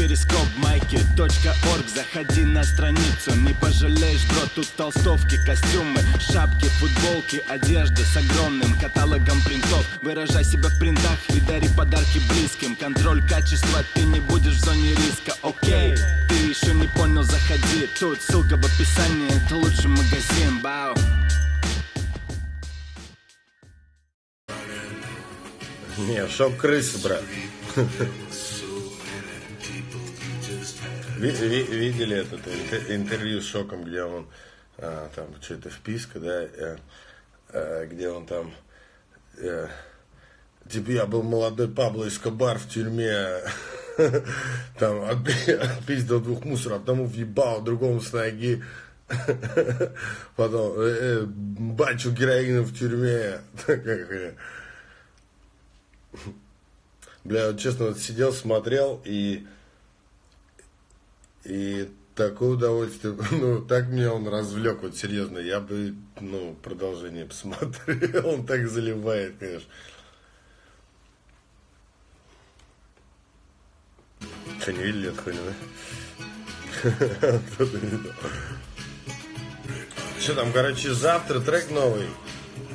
перископ майки .орг. Заходи на страницу, не пожалеешь, бро Тут толстовки, костюмы, шапки, футболки Одежда с огромным каталогом принтов. Выражай себя в принтах и дари подарки близким. Контроль качества, ты не будешь в зоне риска, окей Ты еще не понял, заходи. Тут ссылка в описании, это лучший магазин, бау. Не, шок крысы, брат. Ви- ви- Видели этот интер- интервью с Шоком, где он а, там что-то вписка, да, э, э, где он там э, типа я был молодой Пабло Эскобар в тюрьме, там отпи- отпиздил двух мусоров, одному въебал, другому с ноги, потом бачу героина в тюрьме. Бля, вот честно, вот сидел, смотрел и и такое удовольствие, ну, так меня он развлек, вот серьезно, я бы, ну, продолжение посмотрел, он так заливает, конечно. Что, не видели эту хуйню, да? Что там, короче, завтра трек новый.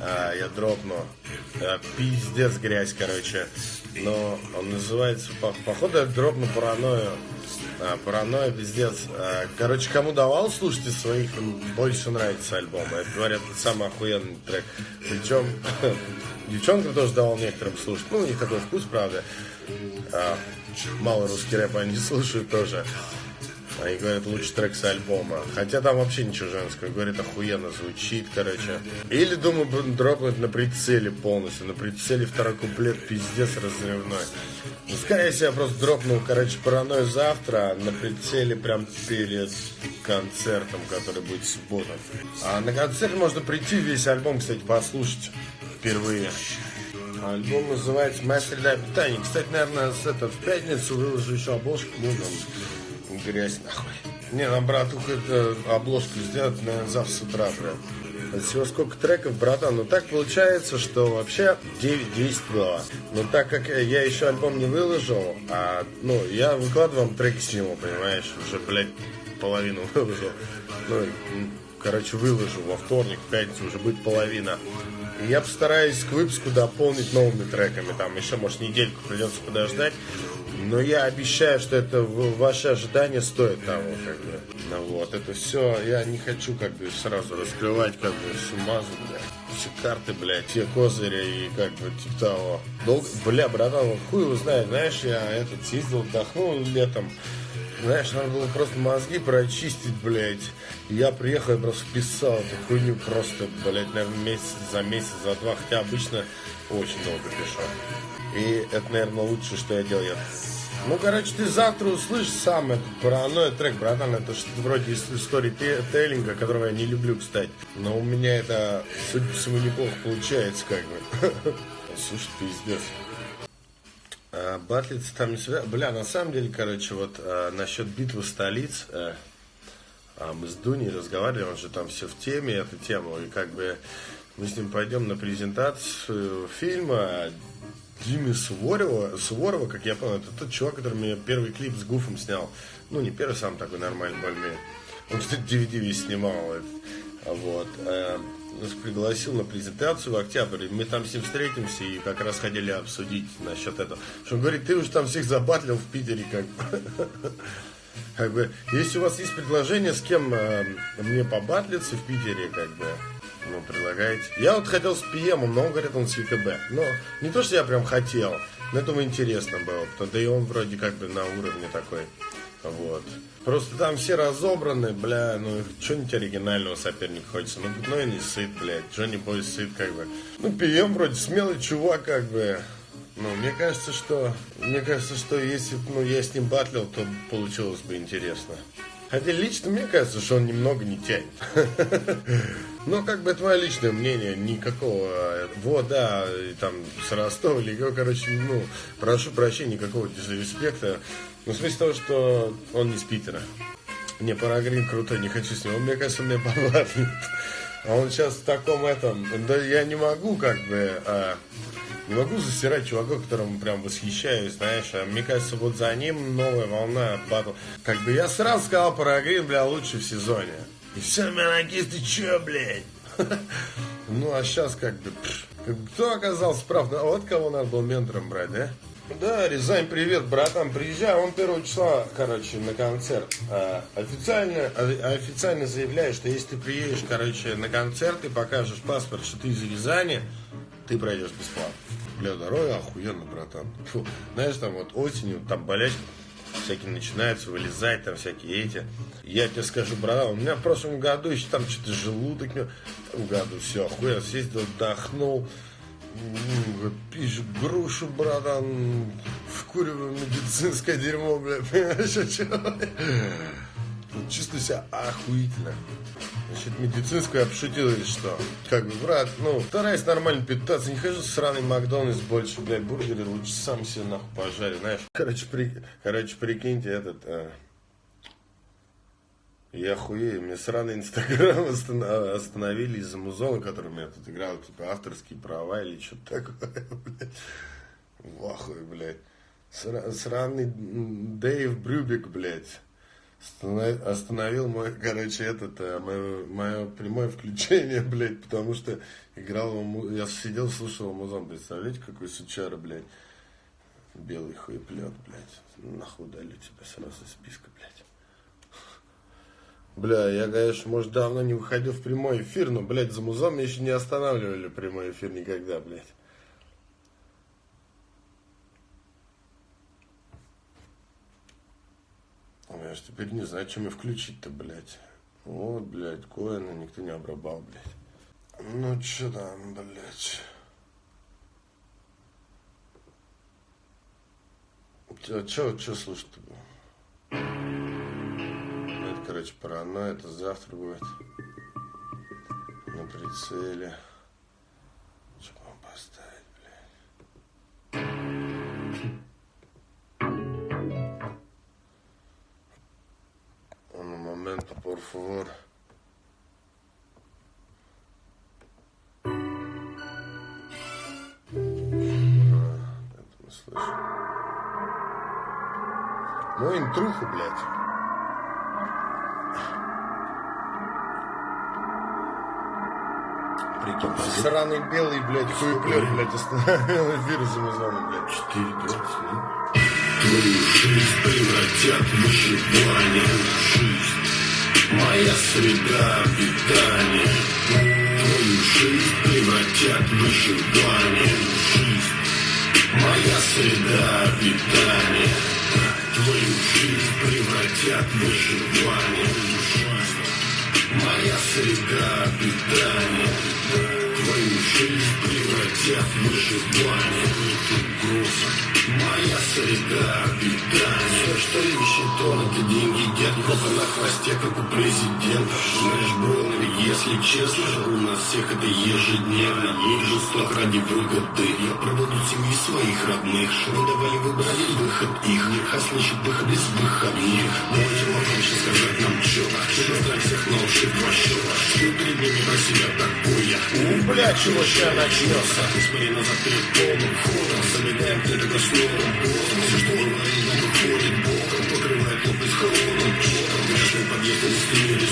А, я дропну. А, пиздец грязь, короче. Но он называется, по- походу, я дропну паранойю. А, паранойя, пиздец. А, короче, кому давал слушать из своих, больше нравится альбом. Это, говорят, самый охуенный трек. Причем, девчонкам тоже давал некоторым слушать. Ну, у них такой вкус, правда. А, мало русский рэп они слушают тоже. Они говорят, лучший трек с альбома. Хотя там вообще ничего женского. Говорят, охуенно звучит, короче. Или, думаю, дропнуть на прицеле полностью. На прицеле второй куплет пиздец разрывной. Ну, скорее всего, просто дропнул, короче, паранойю завтра. а На прицеле прям перед концертом, который будет в субботу. А на концерт можно прийти весь альбом, кстати, послушать впервые. Альбом называется «Моя среда питания». Кстати, наверное, с этот, в пятницу выложу еще обложку. Ну, там, грязь нахуй. Не, нам братуха это обложку сделать, наверное, завтра с утра прям. От всего сколько треков, братан. Ну так получается, что вообще 9-10 было. Но так как я еще альбом не выложил, а, ну, я выкладывал треки с него, понимаешь, уже, блядь, половину выложил. Ну, короче, выложу во вторник, в пятницу уже будет половина. И я постараюсь к выпуску дополнить новыми треками. Там еще, может, недельку придется подождать. Но я обещаю, что это ваши ожидания стоит того, как бы. Ну вот, это все, я не хочу как бы сразу раскрывать как бы всю мазу, бля. Все карты, блядь, все козыри и как бы типа того. Долго, бля, братан, хуй его знает, знаешь, я этот съездил, отдохнул летом. Знаешь, надо было просто мозги прочистить, блядь. И я приехал, я просто вписал эту хуйню просто, блядь, наверное, месяц за месяц, за два. Хотя обычно очень долго пишу. И это, наверное, лучшее, что я делал. Я... Ну, короче, ты завтра услышишь сам этот паранойя трек, братан. Это что-то вроде истории те- тейлинга, которого я не люблю, кстати. Но у меня это, судя по всему, неплохо получается, как бы. Слушай, пиздец. А, Батлица там не связано. Бля, на самом деле, короче, вот а, насчет битвы столиц, э, а, мы с Дуней разговаривали, он же там все в теме, эту тему, и как бы мы с ним пойдем на презентацию фильма Димы Суворова, Суворова, как я понял, это тот чувак, который мне первый клип с Гуфом снял. Ну, не первый, сам такой нормальный, более Он, кстати, DVD весь снимал. это. Вот. э, Нас пригласил на презентацию в октябре. Мы там с ним встретимся и как раз хотели обсудить насчет этого. Что он говорит, ты уж там всех забатлил в Питере, как. Как бы, если у вас есть предложение, с кем э, мне побатлиться в Питере, как бы, ну, предлагаете. Я вот хотел с ПМом, но он говорит, он с ЕКБ. Но не то, что я прям хотел, но это ему интересно было. потому- Да и он вроде как бы на уровне такой. Вот. Просто там все разобраны, бля, ну что-нибудь оригинального соперника хочется. Ну, ну и не сыт, блядь. Джонни Бой сыт, как бы. Ну, ПМ вроде смелый чувак, как бы. Ну, мне кажется, что... Мне кажется, что если ну, я с ним батлил, то получилось бы интересно. Хотя лично мне кажется, что он немного не тянет. Ну, как бы это мое личное мнение, никакого, вот, да, там, с Ростова, или, короче, ну, прошу прощения, никакого дизреспекта. Ну, в смысле того, что он не с Питера. Не, Парагрин крутой, не хочу с ним. Он, мне кажется, меня побатлит. А он сейчас в таком этом... Да я не могу как бы... А, не могу засирать чувака, которому прям восхищаюсь, знаешь. А мне кажется, вот за ним новая волна батл. Как бы я сразу сказал про Грин, бля, лучше в сезоне. И все, Миранакис, ты че, блядь? Ну, а сейчас как бы... Кто оказался прав? Ну, вот кого надо был ментором брать, да? Да, Рязань, привет, братан, приезжай, он первого числа, короче, на концерт. А, официально, а, официально заявляю, что если ты приедешь, короче, на концерт и покажешь паспорт, что ты из Рязани, ты пройдешь бесплатно. Бля, дорога охуенно, братан. Фу. Знаешь, там вот осенью, там болячки всякие начинаются вылезать, там всякие эти. Я тебе скажу, братан, у меня в прошлом году еще там что-то желудок, в году все, охуенно, съездил, отдохнул, пишет грушу, братан, вкуриваю медицинское дерьмо, бля, понимаешь, что? Чувствую себя охуительно. Значит, медицинскую я пошутил или что? Как бы, брат, ну, стараюсь нормально питаться, не хожу в сраный Макдональдс больше, блядь, бургеры лучше сам себе нахуй пожарю, знаешь. Короче, при... Короче прикиньте, этот... А... Я хуею, мне сраный инстаграм остановили из-за музона, который у меня тут играл, типа авторские права или что-то такое, блядь. В ахуе, блядь. Сраный Дэйв Брюбик, блядь остановил мой, короче, этот, э, мое, мое прямое включение, блядь, потому что играл, я сидел, слушал музон, представляете, какой сучара, блядь, белый хуеплет, блядь, нахуй дали тебя сразу из списка, блядь. Бля, я, конечно, может, давно не выходил в прямой эфир, но, блядь, за музон меня еще не останавливали прямой эфир никогда, блядь. Я ж теперь не знаю, чем и включить-то, блядь. Вот, блядь, коина никто не обрабал, блядь. Ну, чё там, блядь. Чё, чё, чё слушать-то было? Это, короче, паранойя, это завтра будет. На прицеле. Что вам поставить, блядь? Por favor. Это мы слышим. Ну, интруху, блядь. Прикинь, сраный белый, блядь, хуеплет, блядь, остановил эфир за музоном, блядь. 4 Твою жизнь превратят в выживание. Жизнь моя среда обитания Твою жизнь превратят в выживание. Жизнь, моя среда обитания Твою жизнь превратят в выживание. Моя среда обитания Жизнь превратят в выживание Угроза Моя среда обитания Все, что ищет он, это деньги дед Кофе на хвосте, как у президента Знаешь, бро, если честно У нас всех это ежедневно Есть жесток ради выгоды Я проводу семьи своих родных Не давали выбрали выход их А слышит выход из выходных Давайте попроще сказать нам чё Что всех на уши два счета Что перед ними про себя такое У, бля, чего ща начнется назад перед полным ходом Замедаем где-то новым боком Все, что говорим, нам выходит боком Покрывает лопать холодным потом Грешный подъезд, не стремили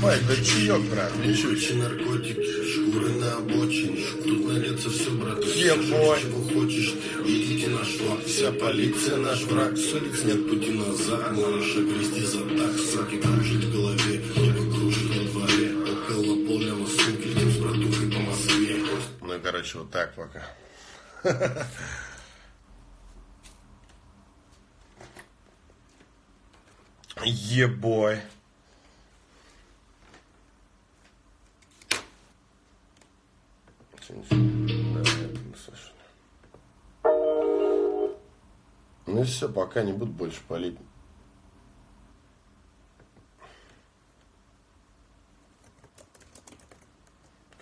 Хапай, да чаек, брат, ничего. наркотики, шкуры на обочине. Тут найдется все, брат. Ебой. Чего хочешь, идите на шлак. Вся полиция наш враг. С улиц нет пути назад. Можешь огрести за так. Саки кружит в голове, небо кружит во дворе. Около полного суки, летим с братухой по Москве. Ну и, короче, вот так пока. Ебой. Yeah, все, пока не буду больше палить.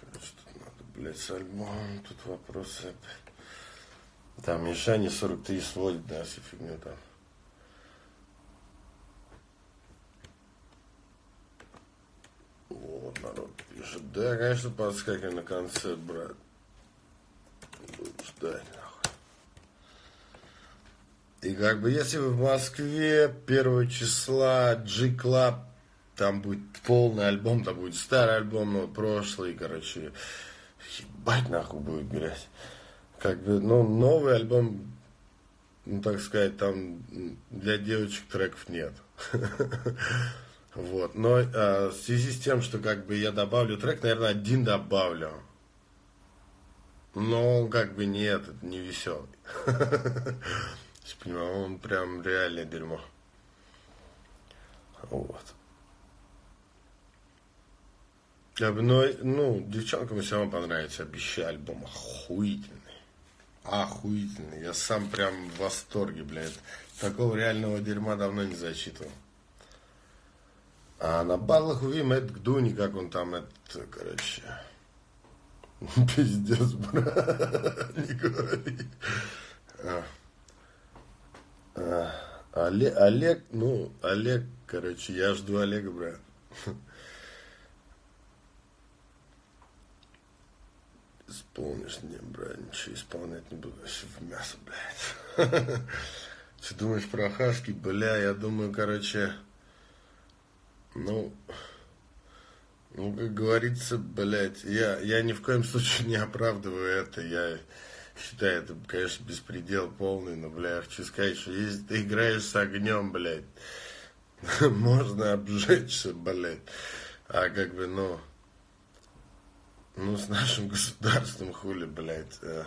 Короче, тут надо, блядь, с альбомом, тут вопросы. Там Мишаня 43 сводит, да, всю фигню там. Вот, народ пишет. Да, конечно, подскакивай на концерт, брат. Буду ждать. И как бы, если вы в Москве 1 числа G-Club, там будет полный альбом, там будет старый альбом, но прошлый, короче, ебать нахуй будет грязь. Как бы, ну, новый альбом, ну, так сказать, там для девочек треков нет. Вот. Но а, в связи с тем, что как бы я добавлю трек, наверное, один добавлю. Но он как бы не этот, не веселый. Понимаю, он прям реальное дерьмо. Вот. Я бы, ну, ну, девчонкам все равно понравится, обещаю, альбом охуительный. Охуительный. Я сам прям в восторге, блядь. Такого реального дерьма давно не зачитывал. А на батлах увидим это Дуни, как он там, это, короче, пиздец, брат, не говори. А. А. Олег, ну, Олег, короче, я жду Олега, брат. Исполнишь, не, брат, ничего исполнять не буду, вообще в мясо, блядь. Ты думаешь про Хаски, бля, я думаю, короче, ну, ну, как говорится, блядь, я, я ни в коем случае не оправдываю это. Я считаю, это, конечно, беспредел полный, но, бля, хочу сказать, что если ты играешь с огнем, блядь, можно обжечься, блядь. А как бы, ну, ну, с нашим государством хули, блядь. Э,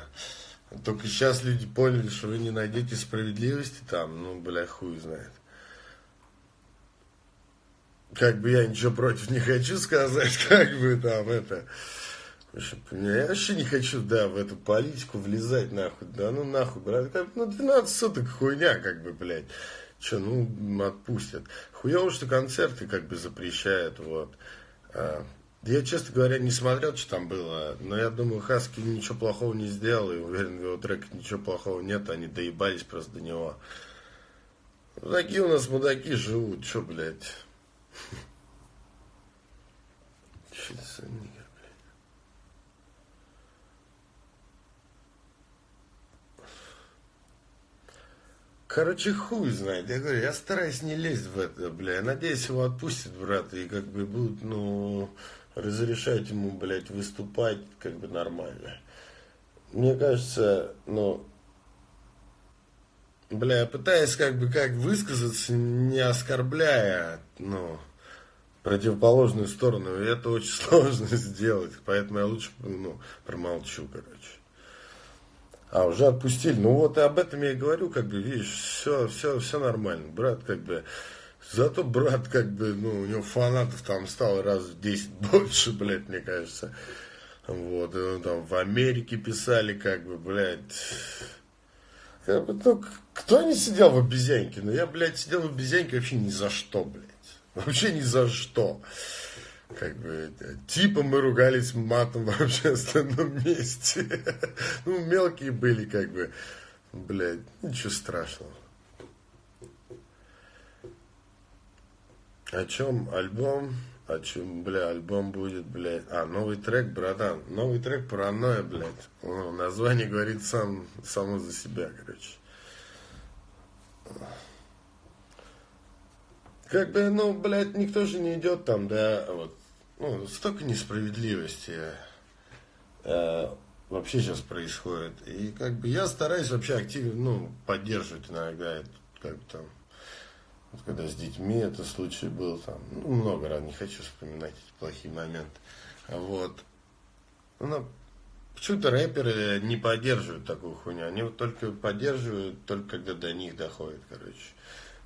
только сейчас люди поняли, что вы не найдете справедливости там, ну, бля, хуй знает как бы я ничего против не хочу сказать, как бы там это... Я вообще не хочу, да, в эту политику влезать, нахуй, да, ну нахуй, брат, ну 12 суток хуйня, как бы, блядь, что, ну, отпустят. Хуево, что концерты, как бы, запрещают, вот. А, я, честно говоря, не смотрел, что там было, но я думаю, Хаски ничего плохого не сделал, и уверен, в его треках ничего плохого нет, они доебались просто до него. Такие у нас мудаки живут, что, блядь. Шизофрения, блядь. Короче, хуй знает. Я говорю, я стараюсь не лезть в это, бля. Я надеюсь, его отпустят, брат, и как бы будут, ну, разрешать ему, блядь, выступать как бы нормально. Мне кажется, ну, бля, я пытаюсь как бы как высказаться, не оскорбляя, ну, противоположную сторону, и это очень сложно сделать, поэтому я лучше, ну, промолчу, короче. А, уже отпустили. Ну вот и об этом я и говорю, как бы, видишь, все, все, все нормально. Брат, как бы, зато брат, как бы, ну, у него фанатов там стало раз в 10 больше, блядь, мне кажется. Вот, ну, там в Америке писали, как бы, блядь, как бы, ну, кто не сидел в обезьянке? Ну, я, блядь, сидел в обезьянке вообще ни за что, блядь. Вообще ни за что. Как бы, типа мы ругались матом в общественном месте. Ну, мелкие были, как бы, блядь, ничего страшного. О чем альбом? О чем, бля, альбом будет, блядь. А, новый трек, братан. Новый трек паранойя, блядь. Ну, название говорит сам, само за себя, короче. Как бы, ну, блядь, никто же не идет там, да, вот. Ну, столько несправедливости э, вообще сейчас происходит. И как бы я стараюсь вообще активно, ну, поддерживать иногда, как бы там, вот когда с детьми это случай был, там, ну, много раз, не хочу вспоминать эти плохие моменты. Вот. Ну, почему-то рэперы не поддерживают такую хуйню. Они вот только поддерживают, только когда до них доходит, короче.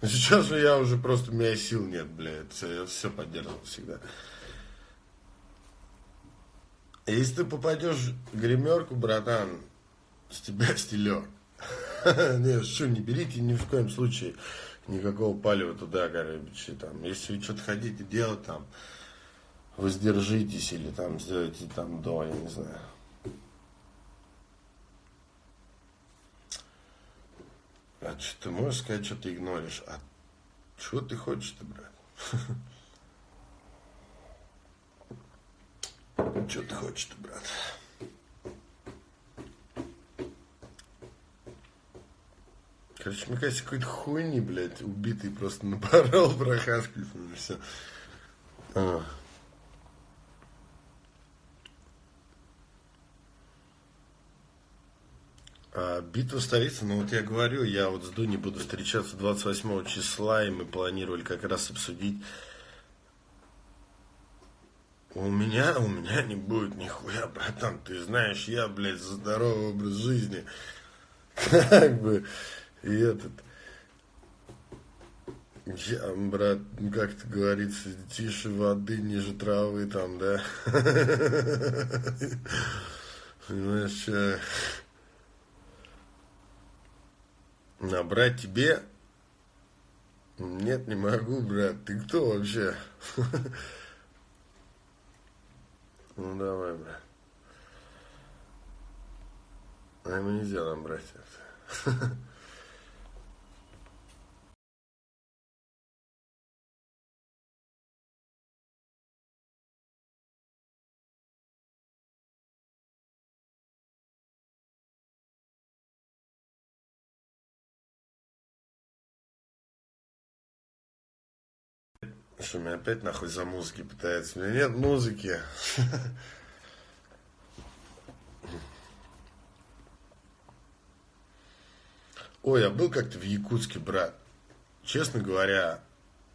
Но сейчас я уже просто, у меня сил нет, блядь. Я все поддерживал всегда. А если ты попадешь в гримерку, братан, с тебя стилер. Нет, что, не берите ни в коем случае никакого палева туда, короче, там, если вы что-то хотите делать, там, воздержитесь или там сделайте там до, я не знаю. А что ты можешь сказать, что ты игноришь? А что ты хочешь-то, брат? Что ты хочешь-то, брат? Короче, мне кажется, какой-то хуйни, блядь, убитый просто напорол прохаскивается, все. А. А, битва столицы, ну вот я говорю, я вот с Дуни буду встречаться 28 числа, и мы планировали как раз обсудить. У меня, у меня не будет нихуя, братан, ты знаешь, я, блядь, за здоровый образ жизни. Как бы, и этот... Я, брат, как это говорится, тише воды, ниже травы там, да? Понимаешь. Набрать тебе? Нет, не могу, брат. Ты кто вообще? Ну давай, брат. А ему нельзя набрать это. Что, меня опять нахуй за музыки пытается? У меня нет музыки. Ой, я был как-то в Якутске, брат. Честно говоря,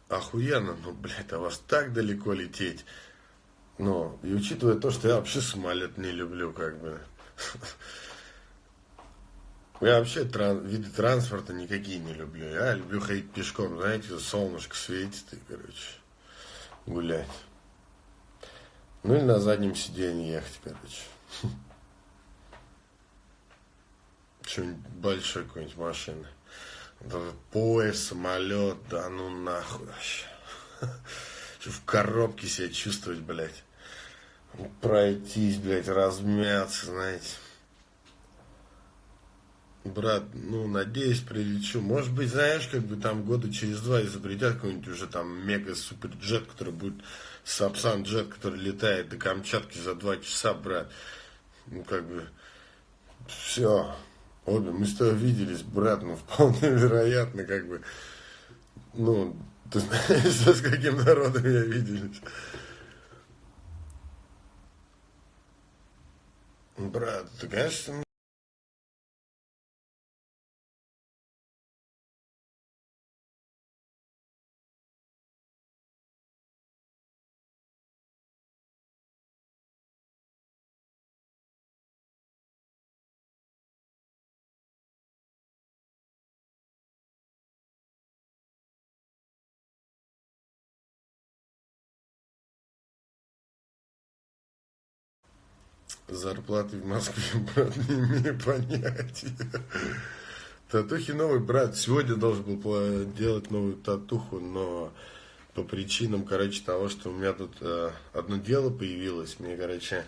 охуенно, ну, блядь, а вас так далеко лететь. Ну, и учитывая то, что я вообще самолет не люблю, как бы. Я вообще тран виды транспорта никакие не люблю. Я люблю ходить пешком, знаете, солнышко светит и, короче, гулять. Ну или на заднем сиденье ехать, короче. Что-нибудь большой какой-нибудь машины. Поезд, самолет, да ну нахуй вообще. Что в коробке себя чувствовать, блядь. Пройтись, блядь, размяться, знаете. Брат, ну, надеюсь, прилечу. Может быть, знаешь, как бы там года через два изобретят какой-нибудь уже там мега-супер джет, который будет Сапсан джет, который летает до Камчатки за два часа, брат. Ну, как бы, все. Обе, мы с тобой виделись, брат, ну, вполне вероятно, как бы, ну, ты знаешь, с каким народом я виделись. Брат, ты, конечно, Зарплаты в Москве, брат, не имею понятия. Татухи новый, брат, сегодня должен был делать новую татуху, но по причинам, короче, того, что у меня тут э, одно дело появилось, мне, короче,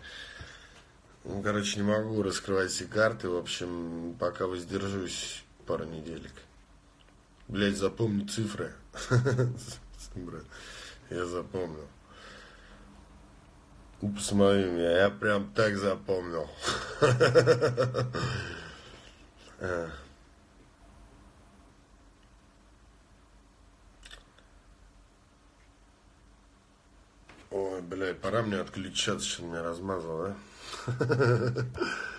ну, короче, не могу раскрывать все карты, в общем, пока воздержусь пару неделек. Блять, запомни цифры. Брат, я запомнил. Посмотри меня, я прям так запомнил. Ой, блядь, пора мне отключаться, что меня размазал, да?